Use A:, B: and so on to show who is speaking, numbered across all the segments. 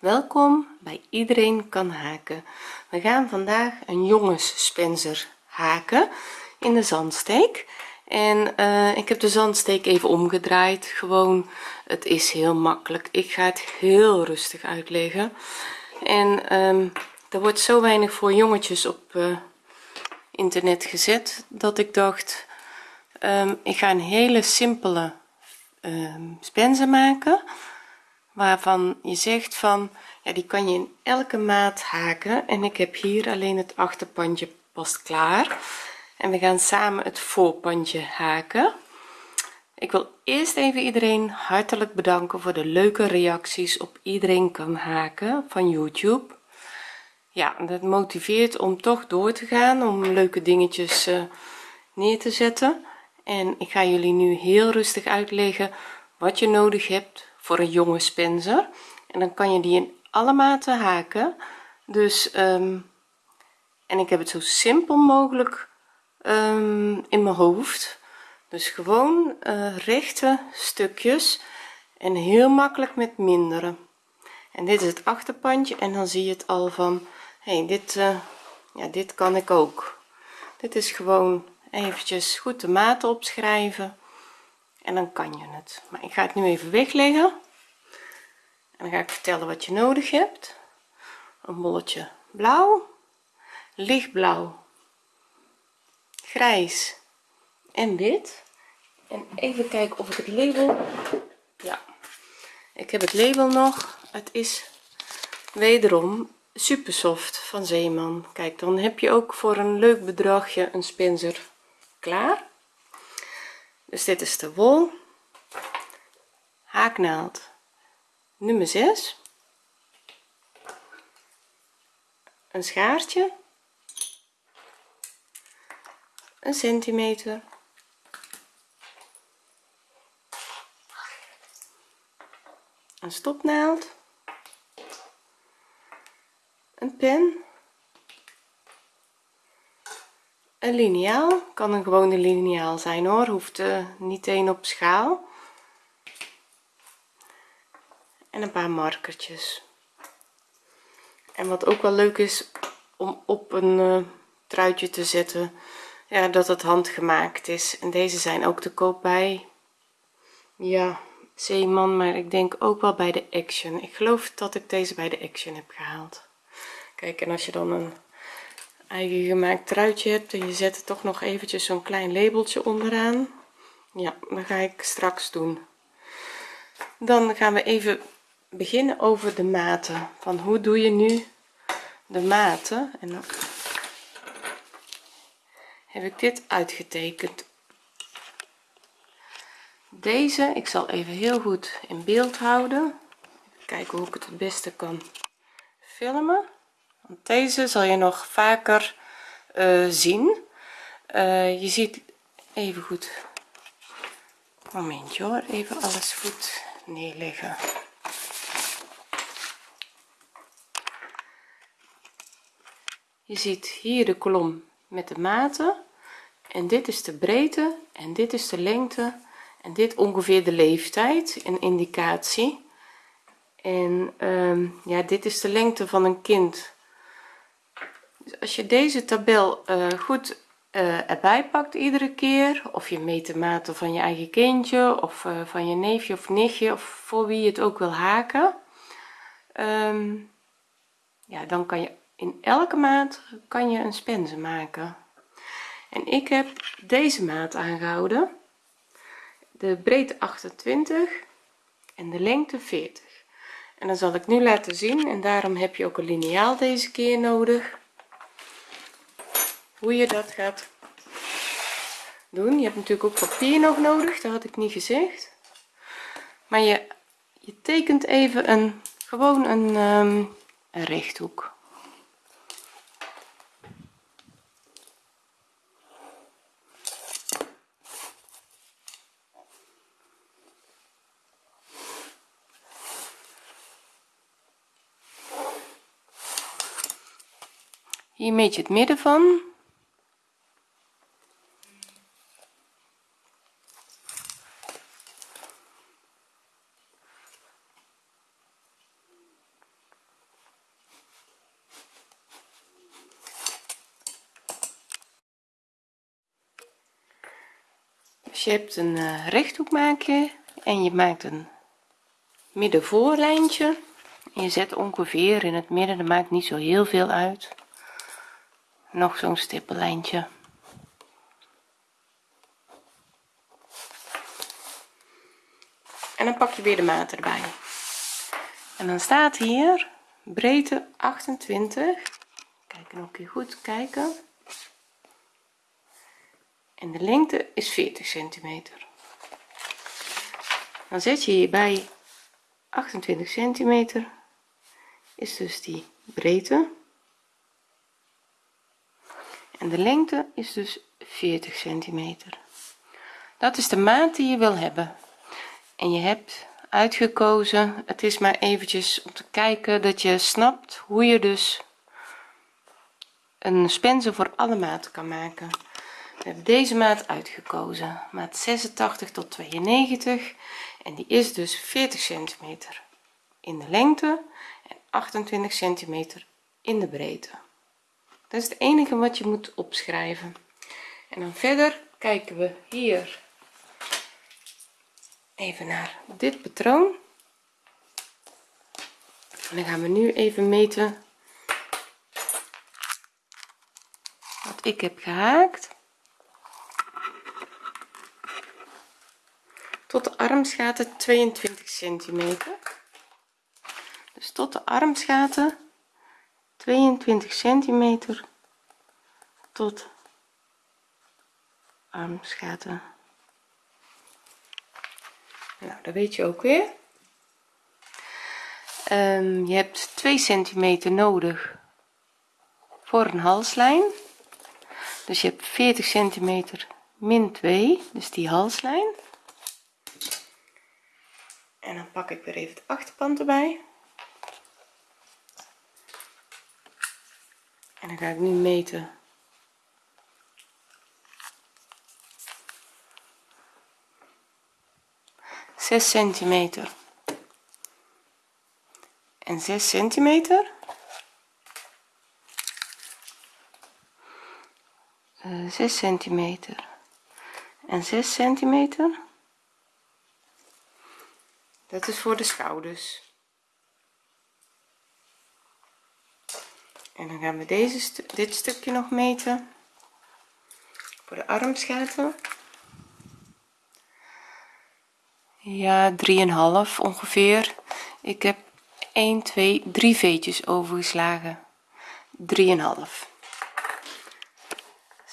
A: welkom bij iedereen kan haken. We gaan vandaag een jongensspencer haken in de zandsteek. En uh, ik heb de zandsteek even omgedraaid. Gewoon het is heel makkelijk. Ik ga het heel rustig uitleggen. En um, er wordt zo weinig voor jongetjes op uh, internet gezet dat ik dacht um, ik ga een hele simpele um, maken waarvan je zegt van ja die kan je in elke maat haken. En ik heb hier alleen het achterpandje past klaar. En we gaan samen het voorpandje haken. Ik wil eerst even iedereen hartelijk bedanken voor de leuke reacties op iedereen kan haken van youtube. Ja dat motiveert om toch door te gaan om leuke dingetjes uh, neer te zetten. En ik ga jullie nu heel rustig uitleggen wat je nodig hebt voor een jonge spencer en dan kan je die in alle maten haken. Dus um, en ik heb het zo simpel mogelijk um, in mijn hoofd. Dus gewoon uh, rechte stukjes en heel makkelijk met mindere en dit is het achterpandje en dan zie je het al van hey, dit uh, ja dit kan ik ook. Dit is gewoon eventjes goed de maten opschrijven en dan kan je het. Maar ik ga het nu even wegleggen. En dan ga ik vertellen wat je nodig hebt. Een bolletje blauw lichtblauw grijs en wit. En even kijken of ik het label ja ik heb het label nog. Het is wederom super soft van zeeman. Kijk dan heb je ook voor een leuk bedragje een spencer klaar dus dit is de wol. Haaknaald nummer 6 een schaartje. Een centimeter. Een stopnaald. Een pen een liniaal kan een gewone liniaal zijn hoor. Hoeft uh, niet één op schaal. En een paar markertjes. En wat ook wel leuk is om op een uh, truitje te zetten ja dat het handgemaakt is. En deze zijn ook te koop bij ja zeeman maar ik denk ook wel bij de action. Ik geloof dat ik deze bij de action heb gehaald. Kijk en als je dan een eigen gemaakt truitje hebt en je zet er toch nog eventjes zo'n klein labeltje onderaan. Ja dat ga ik straks doen. Dan gaan we even beginnen over de maten. Van hoe doe je nu de maten? En dan heb ik dit uitgetekend. Deze ik zal even heel goed in beeld houden. Kijken hoe ik het het beste kan filmen deze zal je nog vaker uh, zien. Uh, je ziet even goed. Momentje hoor even alles goed neerleggen. Je ziet hier de kolom met de maten. En dit is de breedte en dit is de lengte. En dit ongeveer de leeftijd een indicatie. En um, ja dit is de lengte van een kind als je deze tabel uh, goed uh, erbij pakt iedere keer of je meet de maten van je eigen kindje of uh, van je neefje of nichtje of voor wie je het ook wil haken um, ja dan kan je in elke maat kan je een spense maken. En ik heb deze maat aangehouden. De breedte 28 en de lengte 40 en dan zal ik nu laten zien en daarom heb je ook een liniaal deze keer nodig hoe je dat gaat doen. Je hebt natuurlijk ook papier nog nodig dat had ik niet gezegd. Maar je je tekent even een gewoon een, um, een rechthoek. Hier meet je het midden van je hebt een uh, rechthoek maak je en je maakt een middenvoorlijntje. En je zet ongeveer in het midden dat maakt niet zo heel veel uit. Nog zo'n stippellijntje en dan pak je weer de maat erbij. En dan staat hier breedte 28 kijk nog een keer goed kijken en de lengte is 40 centimeter. Dan zet je hierbij 28 centimeter is dus die breedte. En de lengte is dus 40 centimeter. Dat is de maat die je wil hebben. En je hebt uitgekozen het is maar eventjes om te kijken dat je snapt hoe je dus een spensen voor alle maten kan maken we hebben deze maat uitgekozen. Maat 86 tot 92 en die is dus 40 centimeter in de lengte en 28 centimeter in de breedte. Dat is het enige wat je moet opschrijven. En dan verder kijken we hier even naar dit patroon. En dan gaan we nu even meten wat ik heb gehaakt tot de armsgaten 22 centimeter. Dus tot de armsgaten 22 centimeter tot armsgaten. Nou dat weet je ook weer. Um, je hebt 2 centimeter nodig voor een halslijn. Dus je hebt 40 centimeter min 2 dus die halslijn en dan pak ik weer even het achterpand erbij. En dan ga ik nu meten. 6 centimeter. En 6 centimeter. Eh, 6 centimeter. En 6 centimeter dat is voor de schouders. En dan gaan we deze dit stukje nog meten. Voor de armsgaten ja 3,5 ongeveer. Ik heb 1 2 3 veetjes overgeslagen. 3,5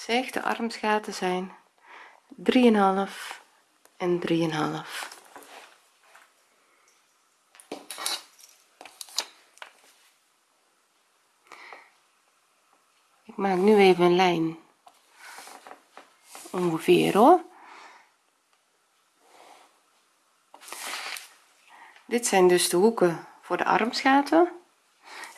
A: zeg de armsgaten zijn 3,5 en 3,5 maak nu even een lijn. Ongeveer hoor. Dit zijn dus de hoeken voor de armsgaten.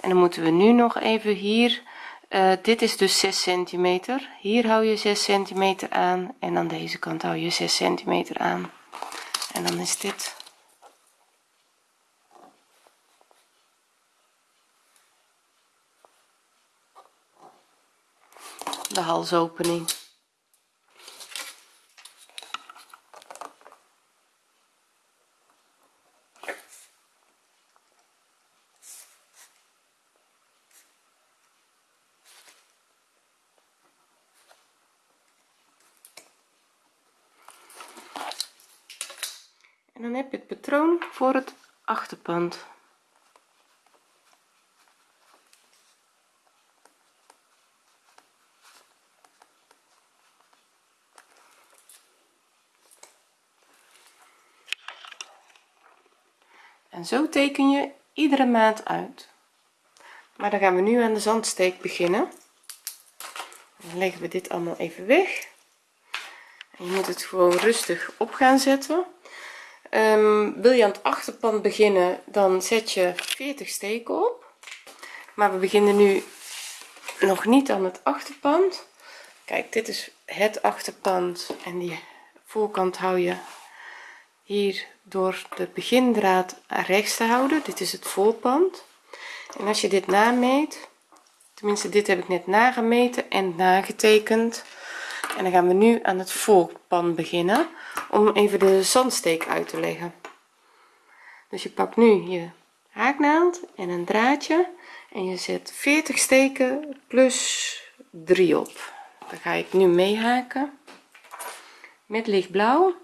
A: En dan moeten we nu nog even hier uh, dit is dus 6 centimeter. Hier hou je 6 centimeter aan en aan deze kant hou je 6 centimeter aan. En dan is dit de halsopening. En dan heb je het patroon voor het achterpand zo teken je iedere maat uit. Maar dan gaan we nu aan de zandsteek beginnen. Dan leggen we dit allemaal even weg. En je moet het gewoon rustig op gaan zetten. Um, wil je aan het achterpand beginnen dan zet je 40 steken op. Maar we beginnen nu nog niet aan het achterpand. Kijk dit is het achterpand en die voorkant hou je hier door de begindraad rechts te houden. Dit is het voorpand. En als je dit nameet tenminste dit heb ik net nagemeten en nagetekend. En dan gaan we nu aan het voorpan beginnen om even de zandsteek uit te leggen. Dus je pakt nu je haaknaald en een draadje en je zet 40 steken plus 3 op. Dan ga ik nu mee haken met lichtblauw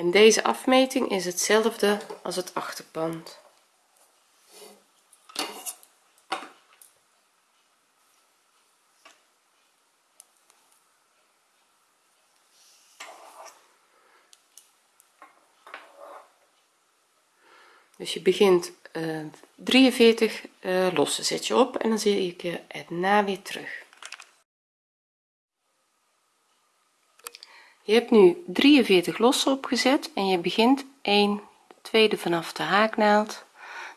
A: en deze afmeting is hetzelfde als het achterpand. Dus je begint uh, 43 uh, losse zet je op en dan zie ik je het na weer terug je hebt nu 43 losse opgezet en je begint 1 tweede vanaf de haaknaald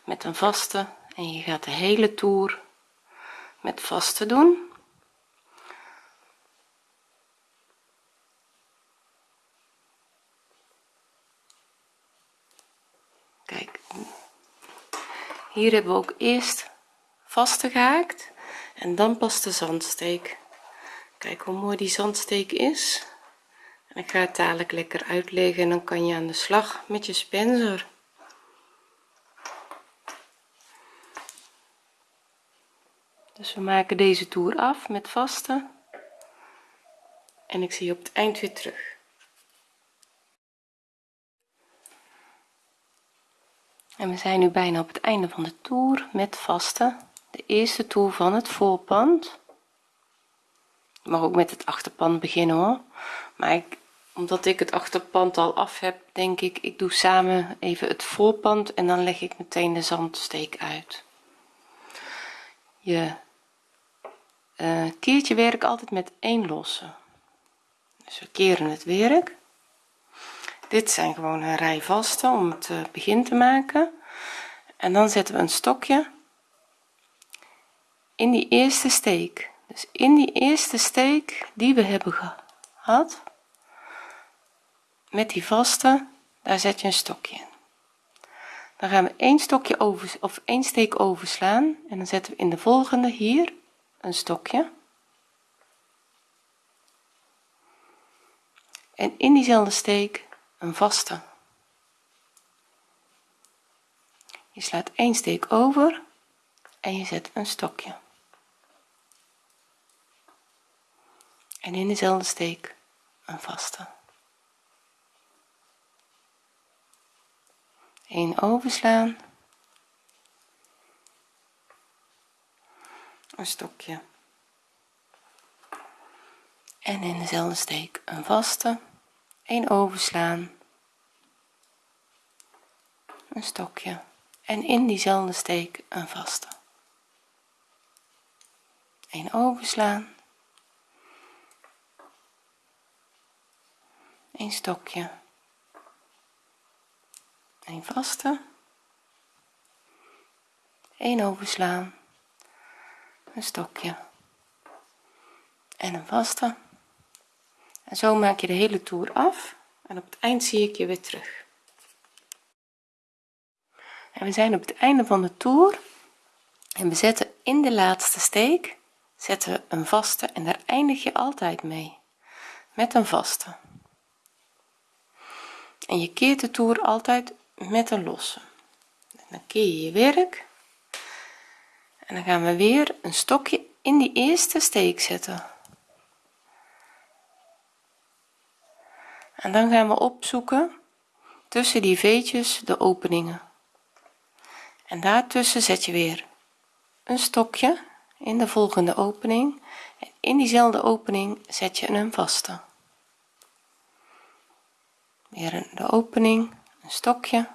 A: met een vaste en je gaat de hele toer met vaste doen. Kijk hier hebben we ook eerst vaste gehaakt en dan pas de zandsteek. Kijk hoe mooi die zandsteek is ik ga het dadelijk lekker uitleggen en dan kan je aan de slag met je spencer. Dus we maken deze toer af met vaste. En ik zie je op het eind weer terug. En we zijn nu bijna op het einde van de toer met vaste. De eerste toer van het voorpand. Mag ook met het achterpand beginnen hoor. Maar ik, omdat ik het achterpand al af heb denk ik ik doe samen even het voorpand en dan leg ik meteen de zandsteek uit. Je uh, keert je werk altijd met één losse. Dus we keren het werk. Dit zijn gewoon een rij vaste om het uh, begin te maken. En dan zetten we een stokje in die eerste steek. Dus in die eerste steek die we hebben gehad met die vaste daar zet je een stokje in. Dan gaan we één stokje over of één steek overslaan en dan zetten we in de volgende hier een stokje. En in diezelfde steek een vaste. Je slaat één steek over en je zet een stokje. En in dezelfde steek een vaste een overslaan. Een stokje. En in dezelfde steek een vaste. Een overslaan. Een stokje. En in diezelfde steek een vaste. Een overslaan. Een stokje een vaste. Een overslaan. Een stokje. En een vaste. En zo maak je de hele toer af. En op het eind zie ik je weer terug. En we zijn op het einde van de toer. En we zetten in de laatste steek zetten we een vaste. En daar eindig je altijd mee. Met een vaste. En je keert de toer altijd met een losse dan keer je je werk. En dan gaan we weer een stokje in die eerste steek zetten. En dan gaan we opzoeken tussen die veetjes de openingen. En daartussen zet je weer een stokje in de volgende opening. En in diezelfde opening zet je een vaste. Weer de opening een stokje.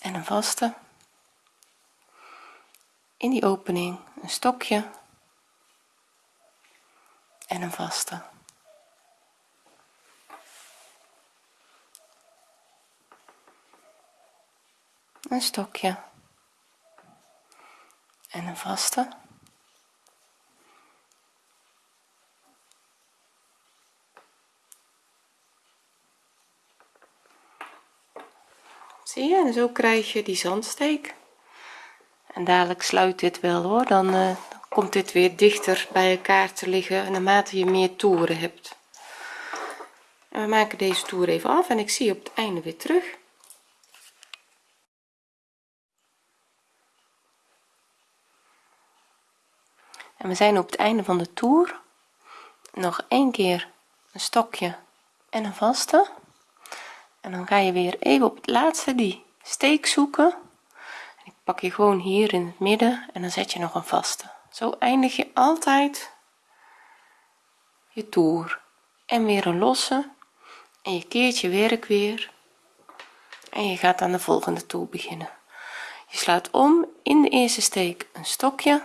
A: En een vaste. In die opening een stokje. En een vaste. Een stokje. En een vaste zie je? En zo krijg je die zandsteek. En dadelijk sluit dit wel hoor. Dan, uh, komt dit weer dichter bij elkaar te liggen naarmate je meer toeren hebt. En we maken deze toer even af en ik zie op het einde weer terug. En we zijn op het einde van de toer. Nog een keer een stokje en een vaste en dan ga je weer even op het laatste die steek zoeken. Ik pak je gewoon hier in het midden en dan zet je nog een vaste. Zo eindig je altijd je toer. En weer een losse. En je keert je werk weer. En je gaat aan de volgende toer beginnen. Je slaat om in de eerste steek een stokje.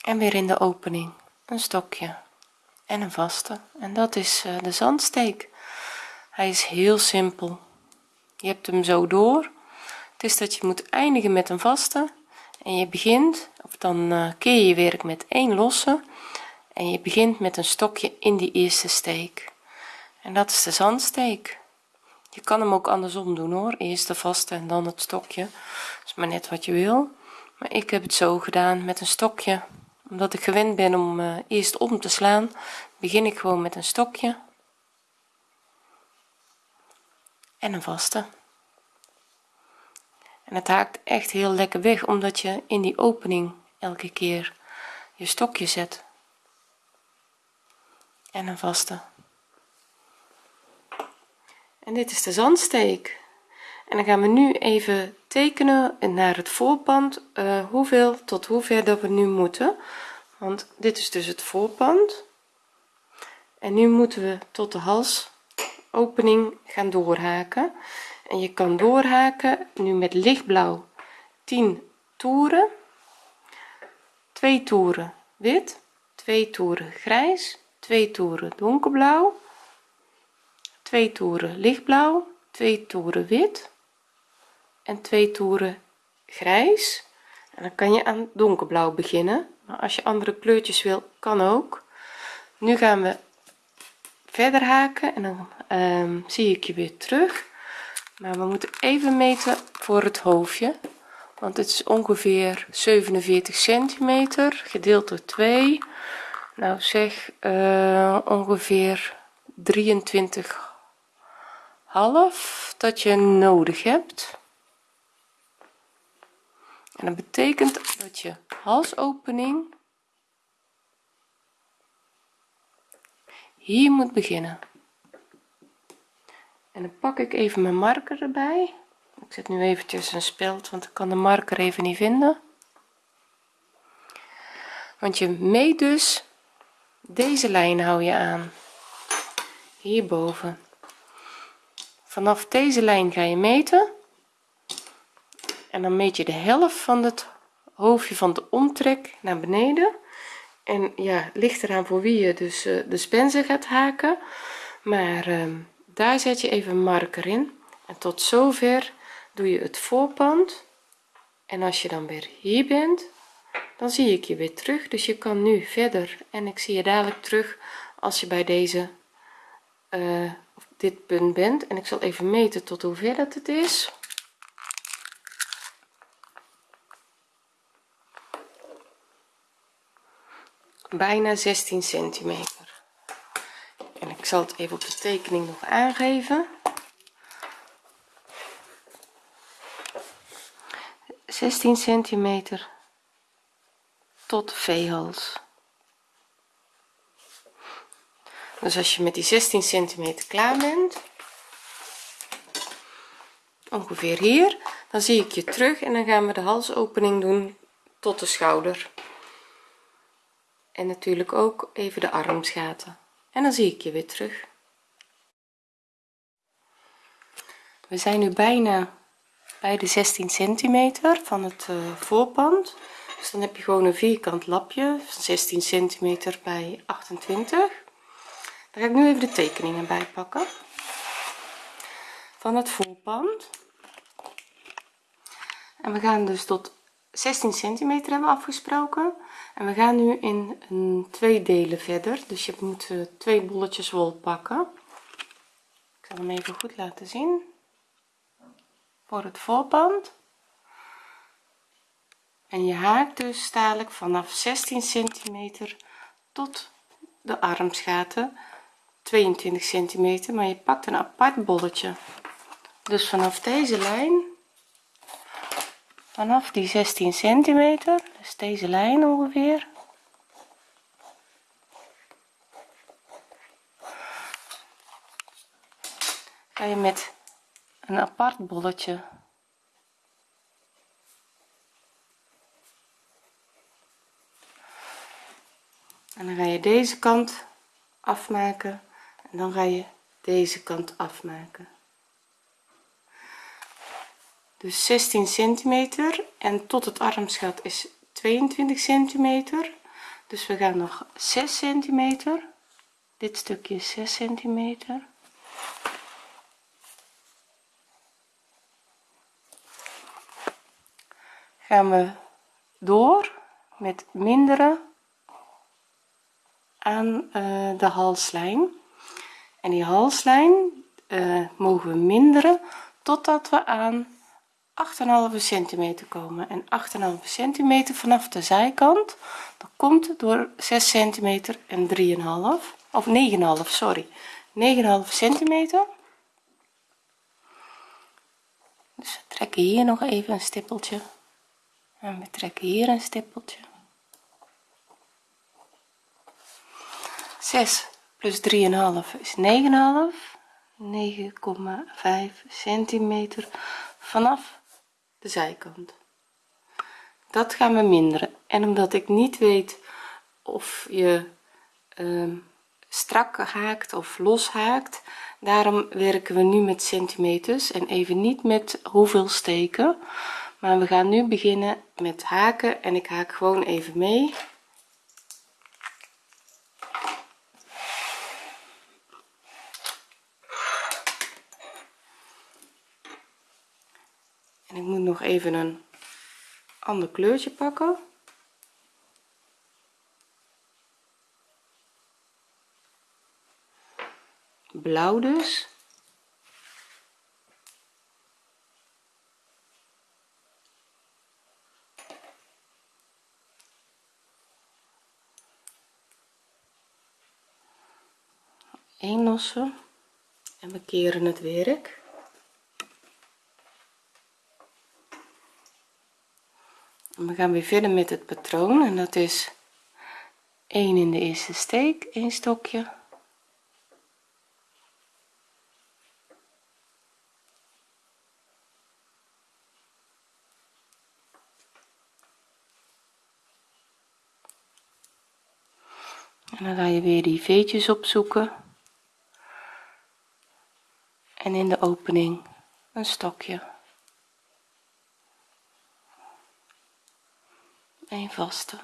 A: En weer in de opening een stokje en een vaste. En dat is eh, de zandsteek. Hij is heel simpel. Je hebt hem zo door. Het is dat je moet eindigen met een vaste. En je begint of dan uh, keer je werk met één losse. En je begint met een stokje in die eerste steek. En dat is de zandsteek. Je kan hem ook andersom doen hoor. Eerst de vaste en dan het stokje. Is maar net wat je wil. Maar ik heb het zo gedaan met een stokje omdat ik gewend ben om uh, eerst om te slaan begin ik gewoon met een stokje. En een vaste. En het haakt echt heel lekker weg omdat je in die opening elke keer je stokje zet. En een vaste. En dit is de zandsteek en dan gaan we nu even tekenen naar het voorpand uh, hoeveel tot hoever dat we nu moeten. Want dit is dus het voorpand. En nu moeten we tot de halsopening gaan doorhaken. En je kan doorhaken nu met lichtblauw 10 toeren. 2 toeren wit 2 toeren grijs 2 toeren donkerblauw 2 toeren lichtblauw 2 toeren wit en 2 toeren grijs. En dan kan je aan donkerblauw beginnen. Maar als je andere kleurtjes wil kan ook. Nu gaan we verder haken en dan um, zie ik je weer terug. Maar we moeten even meten voor het hoofdje want het is ongeveer 47 centimeter gedeeld door 2 nou zeg uh, ongeveer 23 half dat je nodig hebt en dat betekent dat je halsopening hier moet beginnen. En dan pak ik even mijn marker erbij. Ik zet nu eventjes een speld want ik kan de marker even niet vinden. Want je meet dus deze lijn hou je aan. Hierboven. Vanaf deze lijn ga je meten en dan meet je de helft van het hoofdje van de omtrek naar beneden. En ja ligt eraan voor wie je dus uh, de spensen gaat haken. Maar uh, daar zet je even een marker in. En tot zover doe je het voorpand. En als je dan weer hier bent dan zie ik je weer terug. Dus je kan nu verder. En ik zie je dadelijk terug als je bij deze uh, dit punt bent. En ik zal even meten tot hoever dat het is bijna 16 centimeter. En ik zal het even op de tekening nog aangeven. 16 centimeter tot v-hals dus als je met die 16 centimeter klaar bent ongeveer hier dan zie ik je terug en dan gaan we de halsopening doen tot de schouder en natuurlijk ook even de armsgaten. En dan zie ik je weer terug. We zijn nu bijna bij de 16 centimeter van het uh, voorpand. Dus dan heb je gewoon een vierkant lapje van 16 centimeter bij 28 daar ga ik nu even de tekeningen bij pakken. Van het voorpand. En we gaan dus tot 16 centimeter hebben afgesproken en we gaan nu in een twee delen verder. Dus je moet uh, twee bolletjes wol pakken. Ik zal hem even goed laten zien. Voor het voorband en je haakt dus dadelijk vanaf 16 centimeter tot de armsgaten. 22 centimeter maar je pakt een apart bolletje. Dus vanaf deze lijn vanaf die 16 centimeter dus deze lijn ongeveer. Ga je met een apart bolletje en dan ga je deze kant afmaken en dan ga je deze kant afmaken. Dus 16 centimeter en tot het armsgat is 22 centimeter. Dus we gaan nog 6 centimeter. Dit stukje is 6 centimeter. Gaan we door met mindere aan uh, de halslijn. En die halslijn uh, mogen we minderen totdat we aan 8,5 centimeter komen. En 8,5 centimeter vanaf de zijkant dat komt door 6 centimeter en 3,5 of 9,5 sorry. 9,5 centimeter. Dus we trekken hier nog even een stippeltje. En we trekken hier een stippeltje. 6 plus 3,5 is 9,5 9,5 centimeter vanaf de zijkant. Dat gaan we minderen. En omdat ik niet weet of je uh, strak haakt of los haakt daarom werken we nu met centimeters en even niet met hoeveel steken. Maar we gaan nu beginnen met haken en ik haak gewoon even mee en ik moet nog even een ander kleurtje pakken. Blauw dus. Een lossen. En we keren het werk we gaan weer verder met het patroon en dat is 1 in de eerste steek 1 stokje. En dan ga je weer die veetjes opzoeken. En in de opening een stokje een vaste.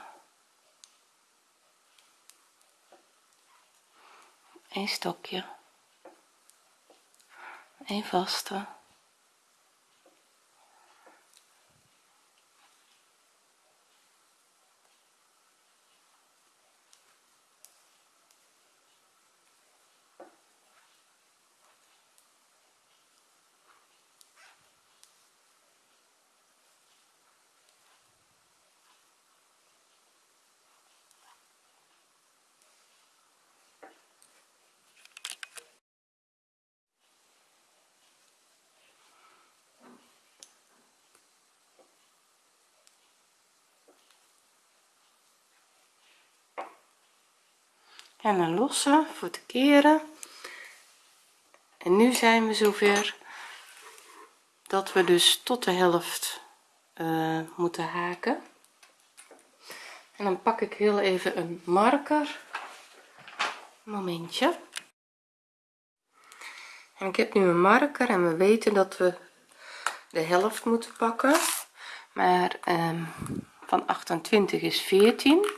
A: Een stokje. Een vaste en een losse voor te keren. En nu zijn we zover dat we dus tot de helft uh, moeten haken. En dan pak ik heel even een marker. Momentje. En ik heb nu een marker en we weten dat we de helft moeten pakken. Maar um, van 28 is 14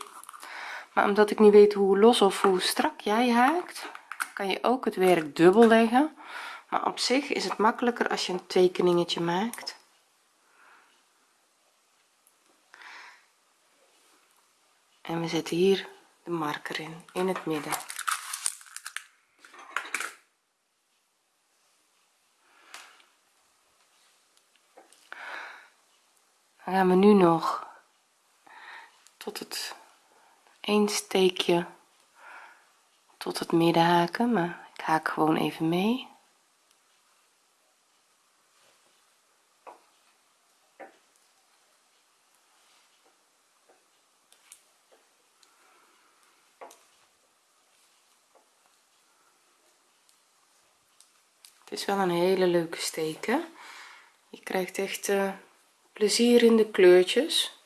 A: omdat ik niet weet hoe los of hoe strak jij haakt kan je ook het werk dubbel leggen. Maar op zich is het makkelijker als je een tekeningetje maakt. En we zetten hier de marker in in het midden. Dan gaan we nu nog een steekje tot het midden haken maar ik haak gewoon even mee. Het is wel een hele leuke steken. Je krijgt echt uh, plezier in de kleurtjes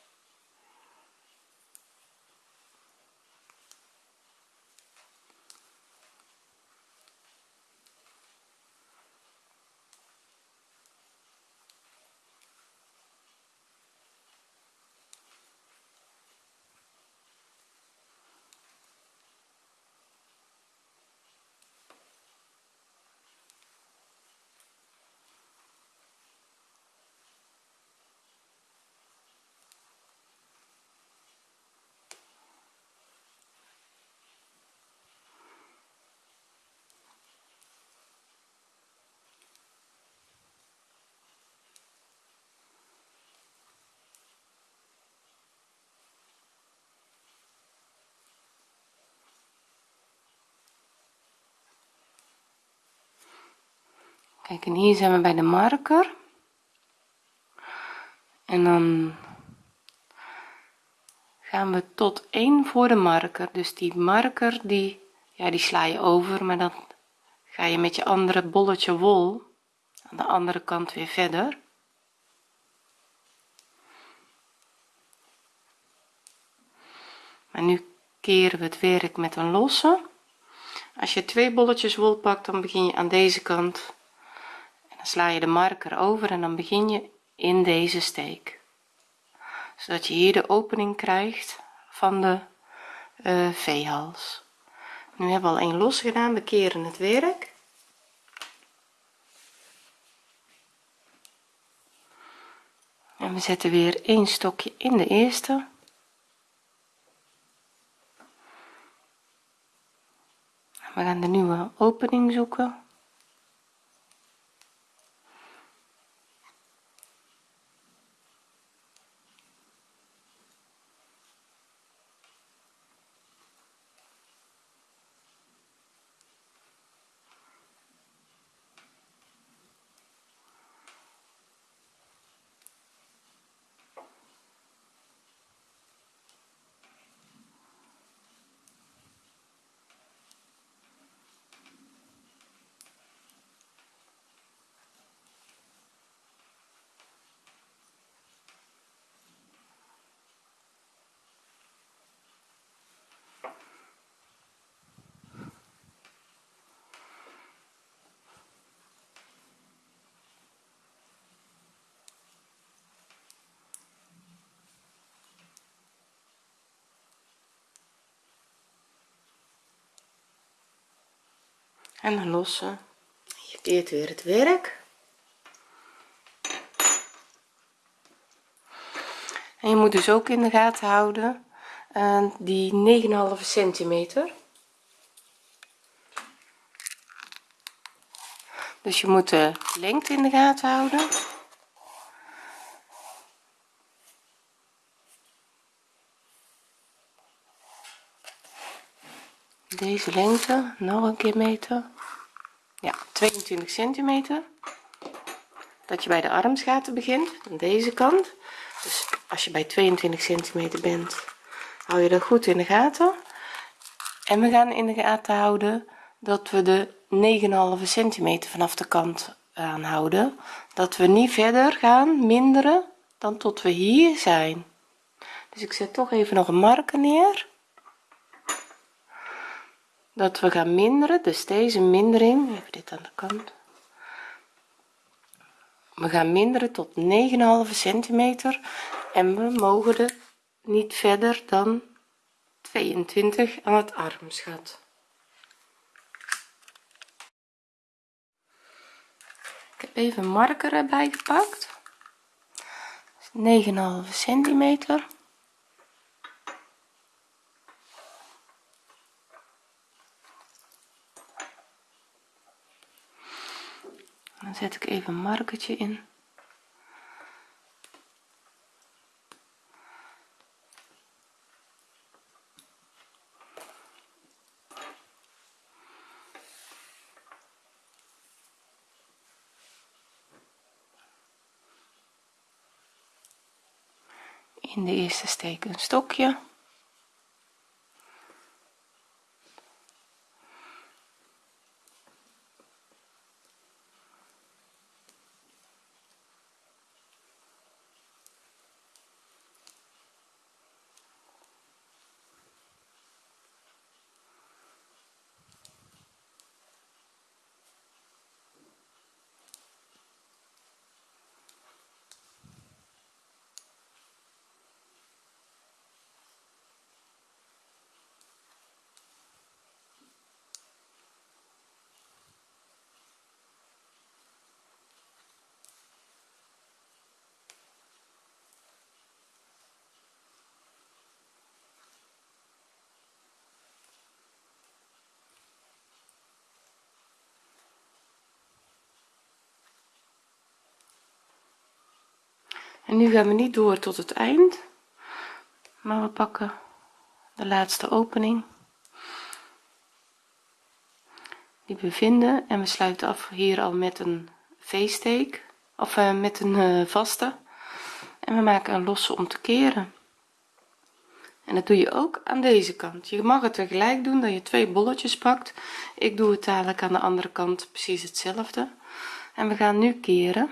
A: kijk en hier zijn we bij de marker. En dan gaan we tot 1 voor de marker. Dus die marker die ja die sla je over maar dan ga je met je andere bolletje wol aan de andere kant weer verder. Maar nu keren we het werk met een losse. Als je twee bolletjes wol pakt dan begin je aan deze kant sla je de marker over en dan begin je in deze steek. Zodat je hier de opening krijgt van de uh, v-hals nu hebben we al een los gedaan we keren het werk. En we zetten weer een stokje in de eerste. We gaan de nieuwe opening zoeken en dan lossen. Je keert weer het werk. En je moet dus ook in de gaten houden uh, die 9,5 centimeter. Dus je moet de lengte in de gaten houden deze lengte nog een keer meten. Ja 22 centimeter. Dat je bij de armsgaten begint aan deze kant. Dus als je bij 22 centimeter bent hou je dat goed in de gaten. En we gaan in de gaten houden dat we de 9,5 centimeter vanaf de kant aanhouden. Dat we niet verder gaan minderen dan tot we hier zijn. Dus ik zet toch even nog een marker neer dat we gaan minderen dus deze mindering even dit aan de kant. We gaan minderen tot 9,5 centimeter en we mogen er niet verder dan 22 aan het armsgat ik heb even marker erbij gepakt. 9,5 centimeter zet ik even een markertje in. In de eerste steek een stokje. Nu gaan we niet door tot het eind maar we pakken de laatste opening. Die we vinden en we sluiten af hier al met een v-steek of uh, met een uh, vaste. En we maken een losse om te keren. En dat doe je ook aan deze kant. Je mag het tegelijk doen dat je twee bolletjes pakt. Ik doe het dadelijk aan de andere kant precies hetzelfde. En we gaan nu keren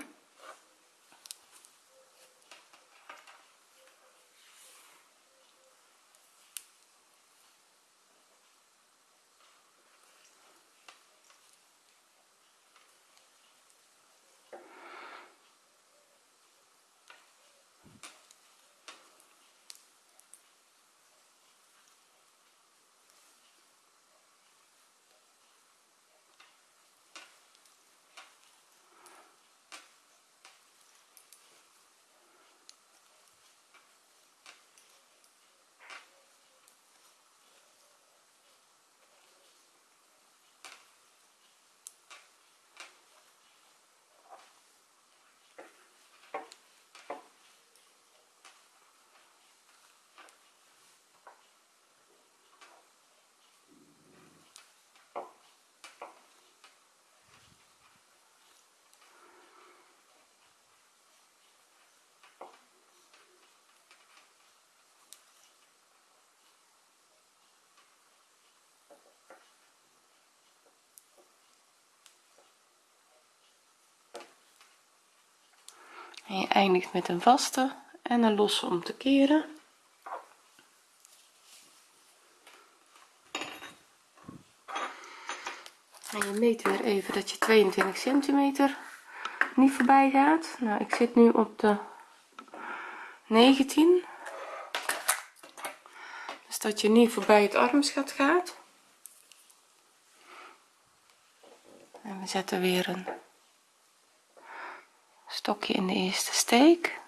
A: en je eindigt met een vaste en een losse om te keren. En je meet weer even dat je 22 centimeter niet voorbij gaat. Nou ik zit nu op de 19 dus dat je niet voorbij het armschat gaat. En we zetten weer een stokje in de eerste steek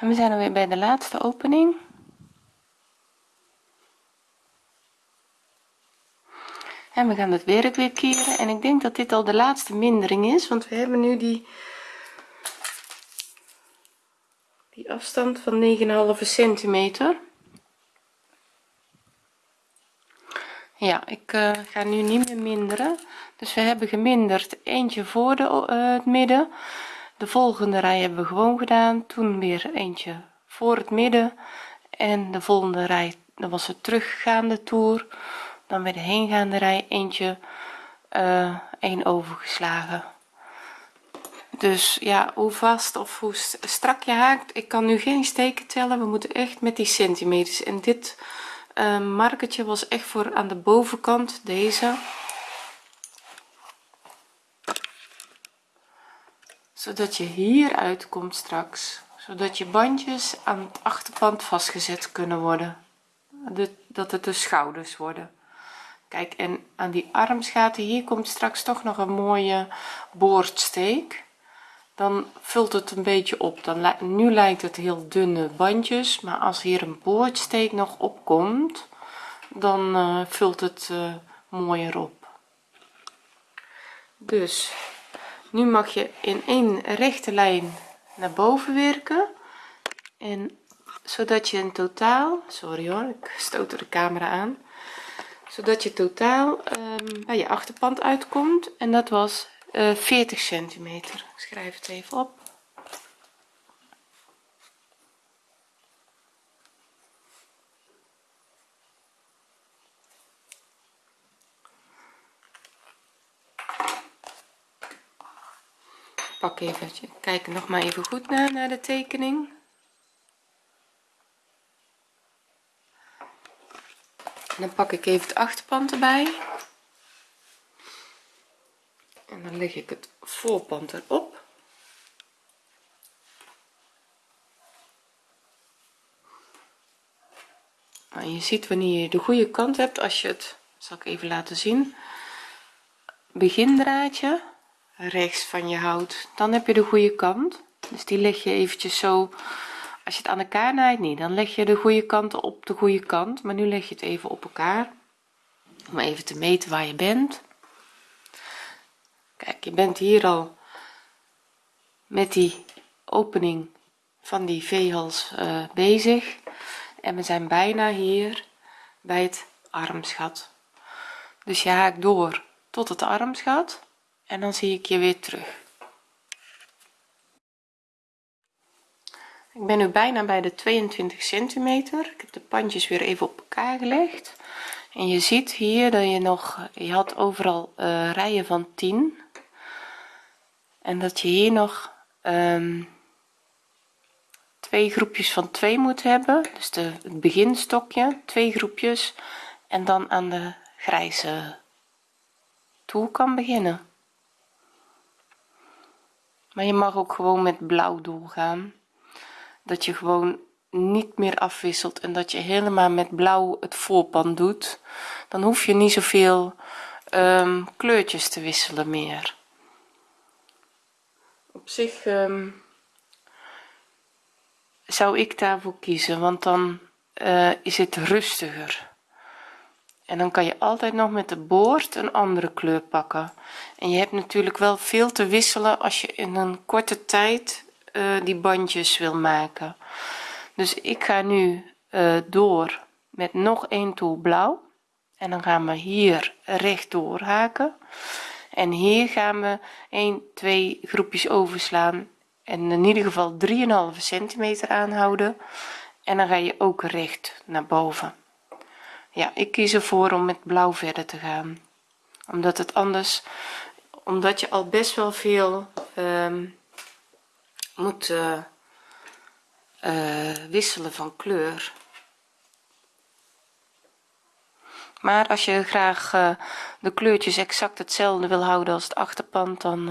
A: en we zijn alweer bij de laatste opening. En we gaan het werk weer keren. En ik denk dat dit al de laatste mindering is want we hebben nu die die afstand van 9,5 centimeter. Ja ik uh, ga nu niet meer minderen. Dus we hebben geminderd eentje voor de, uh, het midden de volgende rij hebben we gewoon gedaan. Toen weer eentje voor het midden. En de volgende rij dat was het teruggaande toer. Dan bij de heengaande rij eentje uh, een overgeslagen. Dus ja hoe vast of hoe strak je haakt ik kan nu geen steken tellen. We moeten echt met die centimeters. En dit uh, markertje was echt voor aan de bovenkant deze zodat je hier uitkomt straks zodat je bandjes aan het achterpand vastgezet kunnen worden. Dat het de schouders worden. Kijk en aan die armsgaten hier komt straks toch nog een mooie boordsteek. Dan vult het een beetje op. Dan nu lijkt het heel dunne bandjes maar als hier een boordsteek nog opkomt dan uh, vult het uh, mooier op. Dus nu mag je in één rechte lijn naar boven werken. En zodat je in totaal sorry hoor ik stoot de camera aan. Zodat je totaal um, bij je achterpand uitkomt. En dat was uh, 40 centimeter. Ik schrijf het even op even kijk nog maar even goed naar, naar de tekening. En dan pak ik even het achterpand erbij. En dan leg ik het voorpand erop. Je ziet wanneer je de goede kant hebt als je het zal ik even laten zien. Begindraadje rechts van je houdt dan heb je de goede kant. Dus die leg je eventjes zo als je het aan elkaar naait niet dan leg je de goede kanten op de goede kant. Maar nu leg je het even op elkaar. Om even te meten waar je bent. Kijk je bent hier al met die opening van die veehals uh, bezig. En we zijn bijna hier bij het armsgat. Dus je haakt door tot het armsgat en dan zie ik je weer terug. Ik ben nu bijna bij de 22 centimeter. Ik heb de pandjes weer even op elkaar gelegd. En je ziet hier dat je nog je had overal uh, rijen van 10 en dat je hier nog um, twee groepjes van 2 moet hebben. Dus de, het beginstokje twee groepjes. En dan aan de grijze toer kan beginnen maar je mag ook gewoon met blauw doorgaan dat je gewoon niet meer afwisselt en dat je helemaal met blauw het voorpand doet. Dan hoef je niet zoveel um, kleurtjes te wisselen meer. Op zich um, zou ik daarvoor kiezen want dan uh, is het rustiger en dan kan je altijd nog met de boord een andere kleur pakken. En je hebt natuurlijk wel veel te wisselen als je in een korte tijd uh, die bandjes wil maken. Dus ik ga nu uh, door met nog een toer blauw. En dan gaan we hier rechtdoor haken en hier gaan we 1 2 groepjes overslaan. En in ieder geval 3,5 centimeter aanhouden. En dan ga je ook recht naar boven ja ik kies ervoor om met blauw verder te gaan. Omdat het anders omdat je al best wel veel um, moet uh, uh, wisselen van kleur. Maar als je graag uh, de kleurtjes exact hetzelfde wil houden als het achterpand dan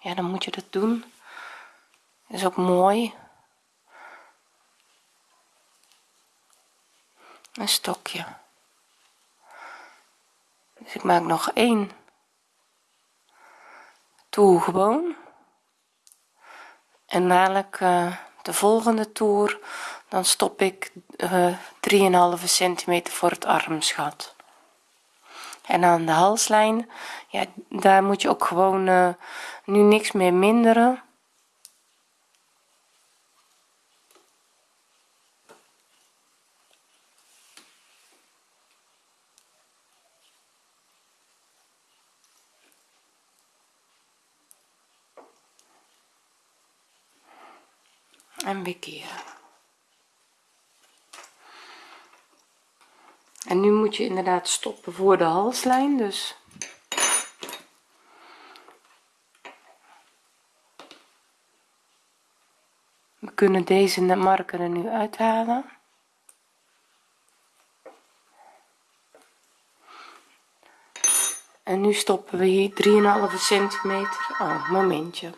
A: ja dan moet je dat doen. Is ook mooi een stokje. Dus ik maak nog één. Toer gewoon. En dadelijk uh, de volgende toer dan stop ik uh, eh, 3,5 centimeter voor het armsgat en aan de halslijn ja daar moet je ook gewoon uh, nu niks meer minderen en bekeren. En nu moet je inderdaad stoppen voor de halslijn dus. We kunnen deze marker er nu uithalen. En nu stoppen we hier 3,5 centimeter. Oh momentje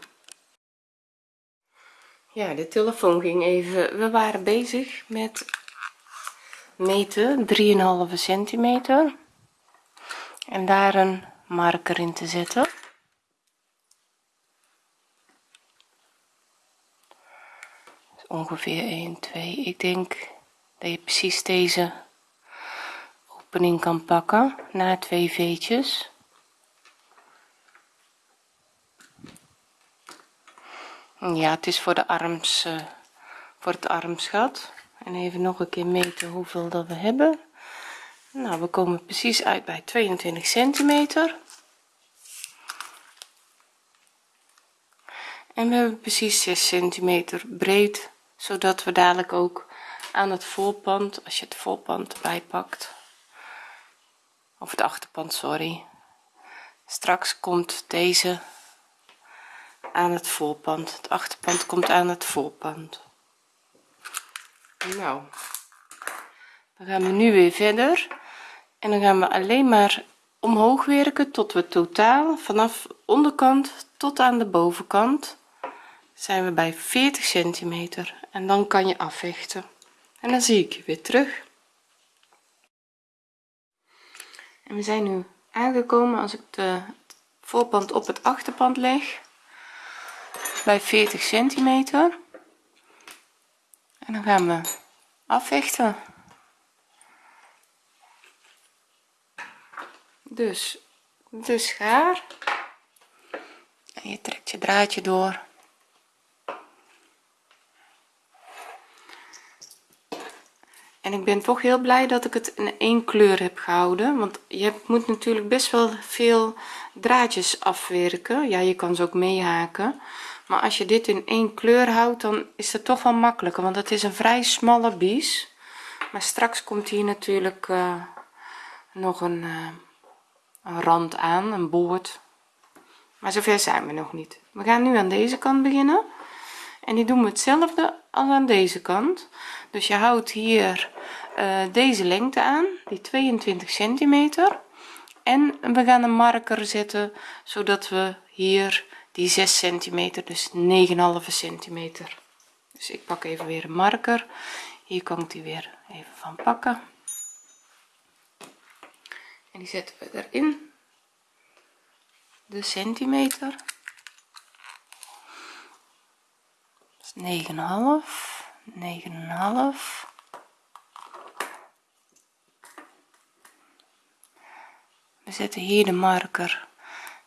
A: ja de telefoon ging even. We waren bezig met meten 3,5 centimeter. En daar een marker in te zetten. Ongeveer 1 2 ik denk dat je precies deze opening kan pakken na twee veetjes ja het is voor de arms uh, voor het armsgat. En even nog een keer meten hoeveel dat we hebben. Nou we komen precies uit bij 22 centimeter. En we hebben precies 6 centimeter breed zodat we dadelijk ook aan het voorpand als je het voorpand erbij pakt of het achterpand sorry straks komt deze aan het voorpand. Het achterpand komt aan het voorpand. Nou dan gaan we nu weer verder. En dan gaan we alleen maar omhoog werken tot we totaal vanaf onderkant tot aan de bovenkant zijn we bij 40 centimeter. En dan kan je afvechten. En dan zie ik je weer terug. En we zijn nu aangekomen als ik de voorpand op het achterpand leg bij 40 centimeter. En dan gaan we afvechten. Dus de schaar en je trekt je draadje door. En ik ben toch heel blij dat ik het in één kleur heb gehouden want je moet natuurlijk best wel veel draadjes afwerken. Ja je kan ze ook meehaken maar als je dit in één kleur houdt dan is het toch wel makkelijker want het is een vrij smalle bies. Maar straks komt hier natuurlijk uh, nog een, uh, een rand aan een boord. Maar zover zijn we nog niet. We gaan nu aan deze kant beginnen. En die doen we hetzelfde als aan deze kant. Dus je houdt hier uh, deze lengte aan die 22 centimeter. En we gaan een marker zetten zodat we hier die 6 centimeter dus 9,5 centimeter. Dus ik pak even weer een marker. Hier kan ik die weer even van pakken. En die zetten we erin. De centimeter. 9,5 9,5 we zetten hier de marker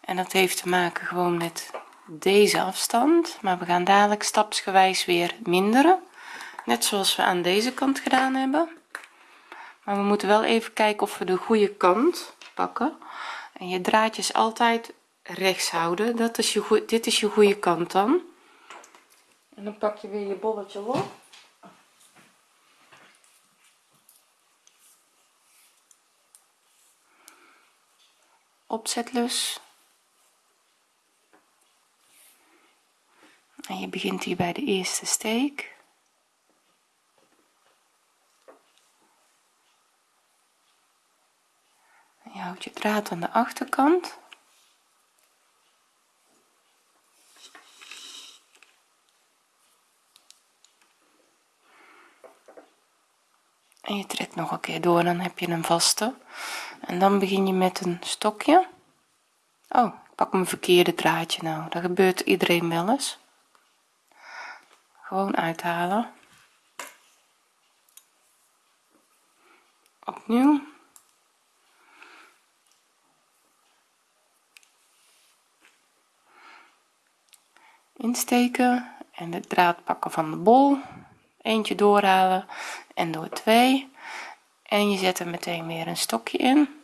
A: en dat heeft te maken gewoon met deze afstand maar we gaan dadelijk stapsgewijs weer minderen net zoals we aan deze kant gedaan hebben. Maar we moeten wel even kijken of we de goede kant pakken en je draadjes altijd rechts houden. Dat is je goed dit is je goede kant dan. En dan pak je weer je bolletje op. Opzetlus en je begint hier bij de eerste steek. Je houdt je draad aan de achterkant. En je trekt nog een keer door dan heb je een vaste. En dan begin je met een stokje. Oh ik pak mijn verkeerde draadje nou. Dat gebeurt iedereen wel eens gewoon uithalen. Opnieuw. Insteken en de draad pakken van de bol. Eentje doorhalen en door twee. En je zet er meteen weer een stokje in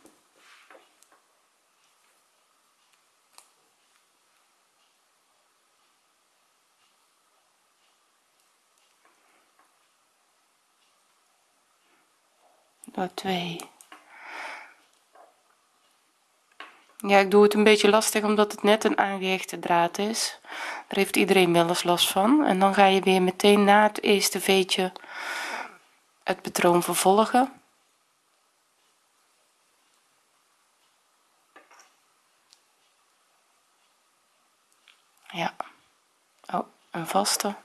A: door twee. Ja ik doe het een beetje lastig omdat het net een aangehechte draad is. Daar heeft iedereen wel eens last van. En dan ga je weer meteen na het eerste veetje het patroon vervolgen. Ja. Oh een vaste.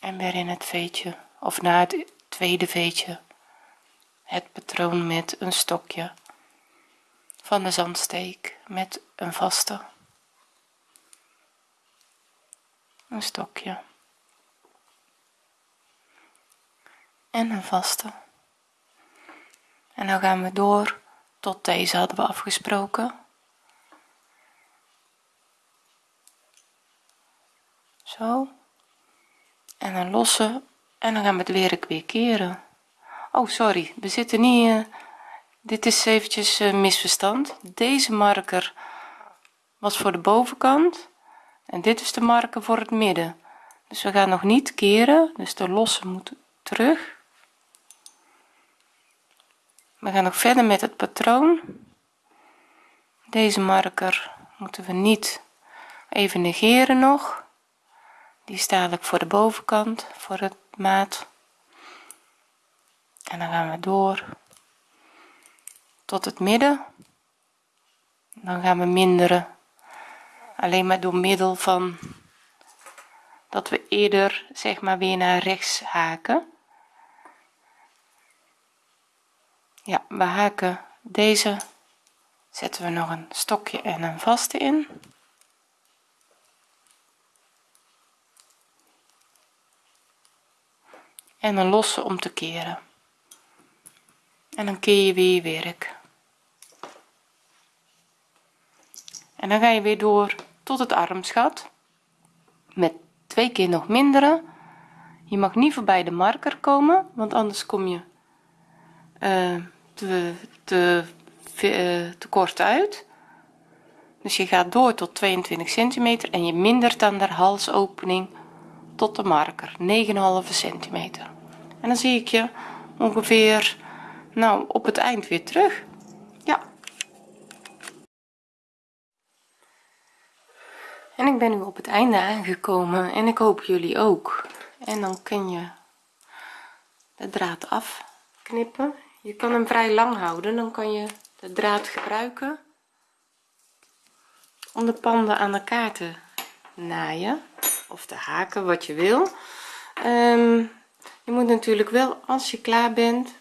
A: En weer in het veetje of na het tweede veetje. Het patroon met een stokje. Van de zandsteek met een vaste. Een stokje. En een vaste. En dan gaan we door tot deze hadden we afgesproken. Zo. En een losse en dan gaan we het weer weer keren. Oh sorry. We zitten niet uh, dit is eventjes uh, misverstand. Deze marker was voor de bovenkant en dit is de marker voor het midden. Dus we gaan nog niet keren dus de losse moet terug. We gaan nog verder met het patroon. Deze marker moeten we niet even negeren nog. Die sta ik voor de bovenkant voor het maat. En dan gaan we door tot het midden. Dan gaan we minderen. Alleen maar door middel van dat we eerder zeg maar weer naar rechts haken. Ja we haken deze. Zetten we nog een stokje en een vaste in en een losse om te keren. En dan keer je weer je werk. En dan ga je weer door tot het armsgat. Met twee keer nog minderen je mag niet voorbij de marker komen want anders kom je uh, te, te, te kort uit. Dus je gaat door tot 22 centimeter en je mindert dan de halsopening tot de marker 9,5 centimeter en dan zie ik je ongeveer nou op het eind weer terug. Ja. En ik ben nu op het einde aangekomen en ik hoop jullie ook. En dan kun je de draad afknippen. Je kan hem vrij lang houden dan kan je de draad gebruiken om de panden aan elkaar te naaien of te haken wat je wil. Um, je moet natuurlijk wel als je klaar bent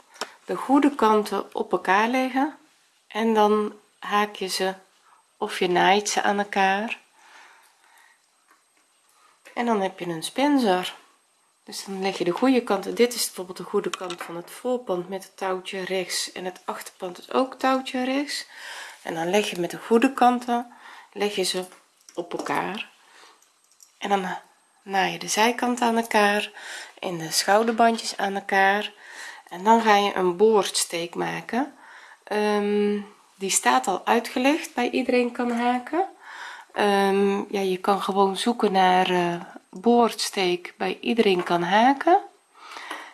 A: de goede kanten op elkaar leggen en dan haak je ze of je naait ze aan elkaar. En dan heb je een spencer. Dus dan leg je de goede kanten. Dit is bijvoorbeeld de goede kant van het voorpand met het touwtje rechts en het achterpand is ook touwtje rechts. En dan leg je met de goede kanten leg je ze op elkaar. En dan naai je de zijkant aan elkaar en de schouderbandjes aan elkaar. En dan ga je een boordsteek maken. Um, die staat al uitgelegd bij iedereen kan haken. Um, ja je kan gewoon zoeken naar uh, boordsteek bij iedereen kan haken.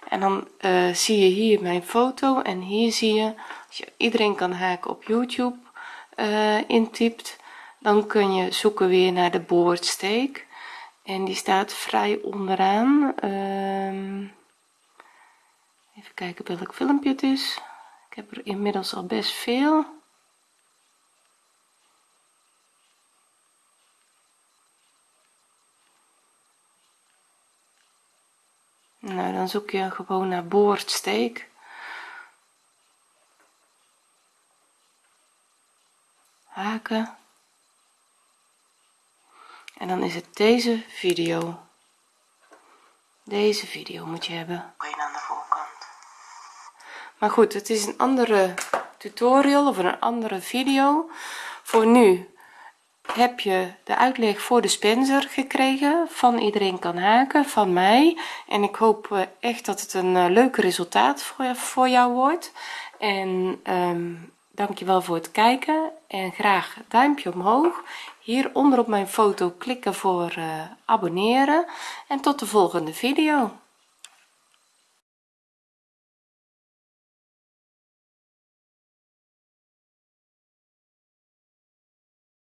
A: En dan uh, zie je hier mijn foto en hier zie je als je iedereen kan haken op youtube uh, intypt dan kun je zoeken weer naar de boordsteek en die staat vrij onderaan. Um, even kijken welk filmpje het is. Ik heb er inmiddels al best veel. Nou dan zoek je gewoon naar boordsteek. Haken en dan is het deze video. Deze video moet je hebben. Aan de voorkant? Maar goed het is een andere tutorial of een andere video. Voor nu heb je de uitleg voor de spencer gekregen. Van iedereen kan haken van mij. En ik hoop eh, echt dat het een eh, leuk resultaat voor, voor jou wordt. En um, dankjewel voor het kijken en graag duimpje omhoog. Hieronder op mijn foto klikken voor uh, abonneren. En tot de volgende video